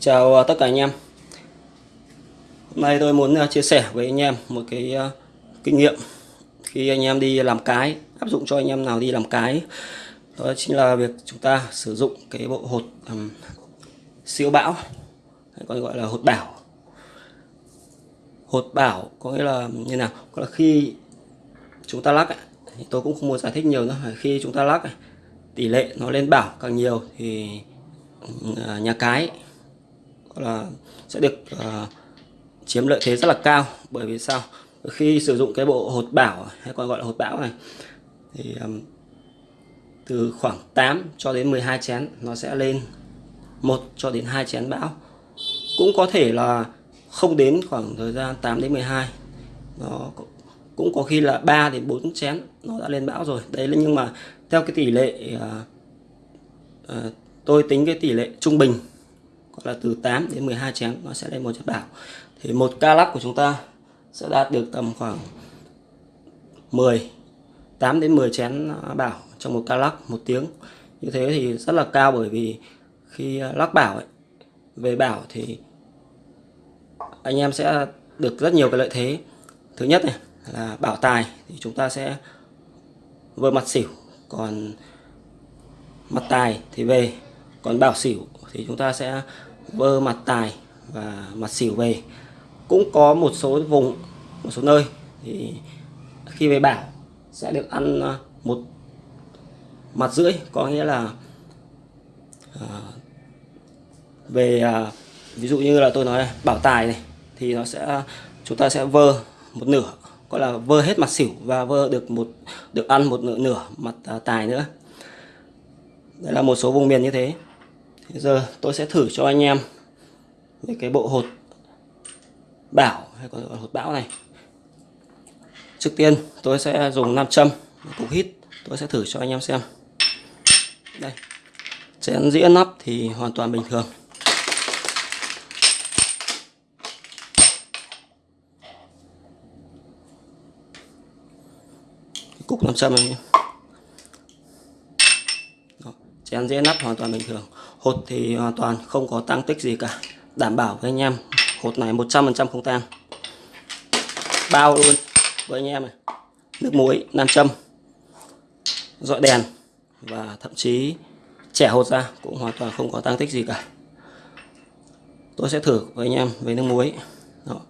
Chào à, tất cả anh em. Hôm nay tôi muốn à, chia sẻ với anh em một cái à, kinh nghiệm Khi anh em đi làm cái Áp dụng cho anh em nào đi làm cái. Đó chính là việc chúng ta sử dụng cái bộ hột um, siêu bão hay còn gọi là hột bảo. Hột bảo có nghĩa là như nào? Có là khi chúng ta lắc thì tôi cũng không muốn giải thích nhiều nữa. Khi chúng ta lắc tỷ lệ nó lên bảo càng nhiều thì nhà cái là sẽ được uh, chiếm lợi thế rất là cao. Bởi vì sao? Khi sử dụng cái bộ hột bảo hay còn gọi là hột bão này thì um, từ khoảng 8 cho đến 12 chén nó sẽ lên 1 cho đến 2 chén bão. Cũng có thể là không đến khoảng thời gian 8 đến 12 nó cũng có khi là 3 đến 4 chén nó đã lên bão rồi. Đấy là nhưng mà theo cái tỷ lệ uh, uh, tôi tính cái tỷ lệ trung bình hoặc là từ 8 đến 12 chén nó sẽ lên một chất bảo thì một ca lắc của chúng ta sẽ đạt được tầm khoảng 10 8 đến 10 chén à, bảo trong một ca lắc một tiếng. Như thế thì rất là cao bởi vì khi à, lắc bảo ấy, về bảo thì anh em sẽ được rất nhiều cái lợi thế. Thứ nhất này là bảo tài thì chúng ta sẽ vừa mặt xỉu còn mặt tài thì về còn bảo xỉu thì chúng ta sẽ vơ mặt tài và mặt xỉu về. Cũng có một số vùng một số nơi thì khi về bảo sẽ được ăn à, một mặt rưỡi có nghĩa là à, về à, ví dụ như là tôi nói bảo tài này thì nó sẽ chúng ta sẽ vơ một nửa gọi là vơ hết mặt xỉu và vơ được một được ăn một nửa nửa mặt à, tài nữa. Đây là một số vùng miền như thế. Bây giờ tôi sẽ thử cho anh em về cái bộ hột bảo hay còn gọi hột bão này. Trước tiên tôi sẽ dùng nam châm, cục hít tôi sẽ thử cho anh em xem. Đây. Chén dĩa nắp thì hoàn toàn bình thường. cục nam châm này chén dĩa nắp hoàn toàn bình thường hột thì hoàn toàn không có tăng tích gì cả. Đảm bảo với anh em, hột này 100% không tan bao luôn với anh em này. Nước muối, nam châm, dọi đèn và thậm chí trẻ hột ra cũng hoàn toàn không có tăng tích gì cả. Tôi sẽ thử với anh em với nước muối. Đó.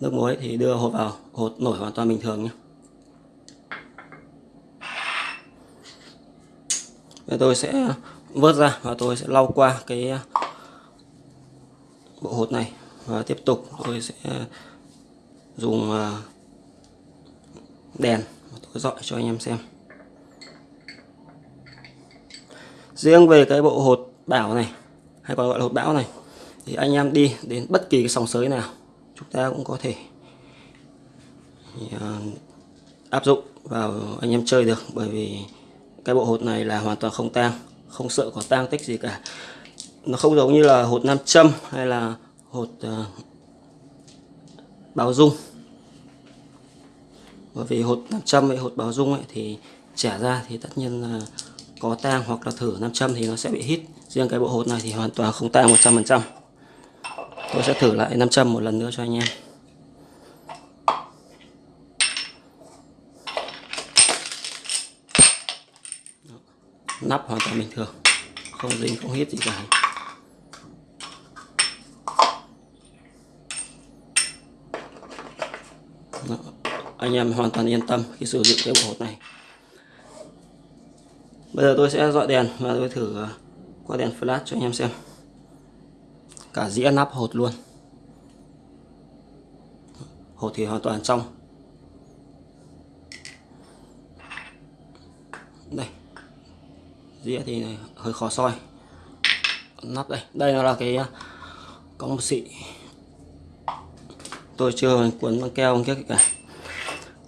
nước muối thì đưa hột vào, hột nổi hoàn toàn bình thường nhé Bây tôi sẽ vớt ra và tôi sẽ lau qua cái ờ, bộ hột này và tiếp tục tôi sẽ ờ, dùng ờ, đèn tôi dọi cho anh em xem. Riêng về cái bộ hột bảo này, hay còn gọi là hột bão này, thì anh em đi đến bất kỳ cái sòng sới nào, chúng ta cũng có thể áp dụng vào anh em chơi được, bởi vì cái bộ hột này là hoàn toàn không tang không sợ có tang tích gì cả. Nó không giống như là hột nam châm hay là hột ờ, uh, báo dung. Bởi vì hột nam châm với hột báo dung ấy thì trả ra thì tất nhiên là có tang hoặc là thử nam châm thì nó sẽ bị hít. Riêng cái bộ hột này thì hoàn toàn không tang 100% tôi sẽ thử lại nam châm một lần nữa cho anh em. Nắp hoàn toàn bình thường, không dính, không hít gì cả. Đó. anh em hoàn toàn yên tâm khi sử dụng cái bộ hột này. Bây giờ tôi sẽ dọi đèn và tôi thử ờ, qua đèn flash cho anh em xem. Cả dĩa nắp hột luôn. Hột thì hoàn toàn trong. Đây dĩa thì hơi khó soi. Nắp đây. Đây là cái à, có xị tôi chưa cuốn băng keo không cả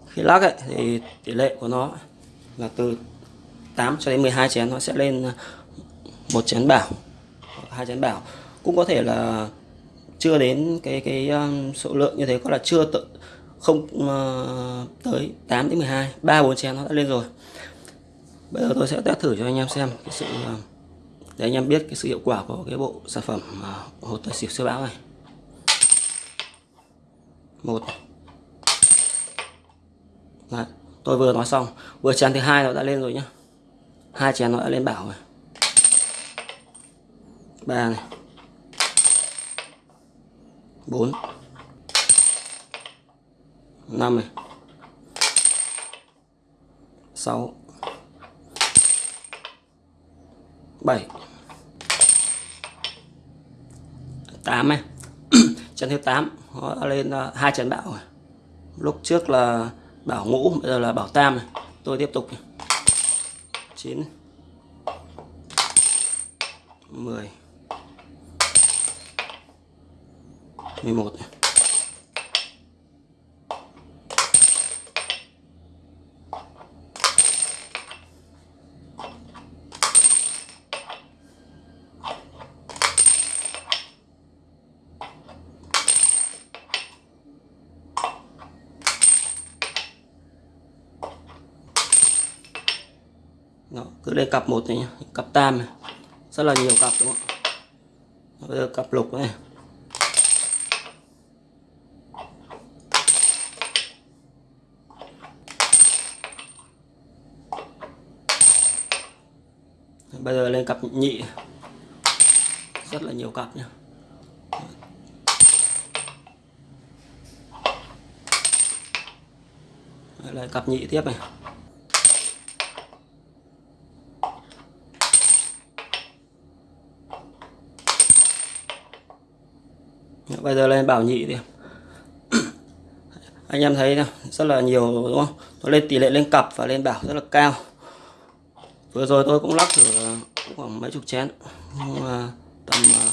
khi lắc ấy, thì tỷ lệ của nó là từ 8 cho đến 12 chén nó sẽ lên à, một chén bảo hai chén bảo. Cũng có thể là chưa đến cái cái um, số lượng như thế có là chưa tự không uh, tới 8 đến 12 3 4 chén nó đã lên rồi bây giờ tôi sẽ test thử cho anh em xem cái sự ờ, để anh em biết cái sự hiệu quả của cái bộ sản phẩm ờ, hột tài xỉu siêu bão này. Một. Đấy, tôi vừa nói xong. Vừa chén thứ hai nó đã lên rồi nhá. Hai chén nó đã lên bảo rồi. Ba này. Bốn. Năm này. Sáu. Bảy. Tám này chân thứ 8 nó lên à, hai chân bảo rồi. Lúc trước là bảo ngũ bây giờ là bảo tam này. Tôi tiếp tục 9 10 11 này. Đó, cứ lên cặp một này nhá cặp tam này. Rất là nhiều cặp đúng không ạ? Bây giờ cặp lục này. Bây giờ lên cặp nhị. Rất là nhiều cặp nhé lại cặp nhị tiếp này. Bây giờ lên bảo nhị đi. Anh em thấy rất là nhiều đúng không? Nó lên tỷ lệ lên cặp và lên bảo rất là cao. Vừa rồi tôi cũng lắc thử khoảng mấy chục chén nhưng mà tầm à,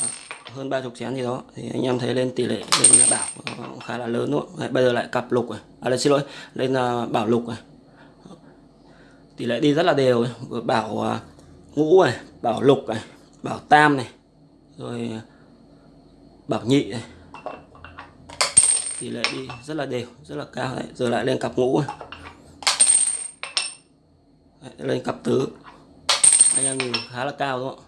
hơn ba chục chén gì đó thì anh em thấy lên tỷ lệ lên bảo cũng khá là lớn luôn. Đấy, bây giờ lại cặp lục rồi, à đây xin lỗi lên à, bảo lục rồi. tỷ lệ đi rất là đều vừa bảo à, ngũ này bảo lục này bảo tam này rồi bảo nhị này tỷ lệ đi. Rất là đều rất là cao. Đấy giờ lại lên cặp ngũ. Đấy, lên cặp tứ. Anh em nhìn khá là cao đúng không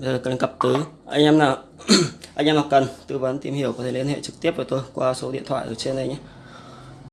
bây giờ cần cặp tứ. Anh em nào anh em nào cần tư vấn tìm hiểu có thể liên hệ trực tiếp với tôi qua số điện thoại ở trên đây nhé.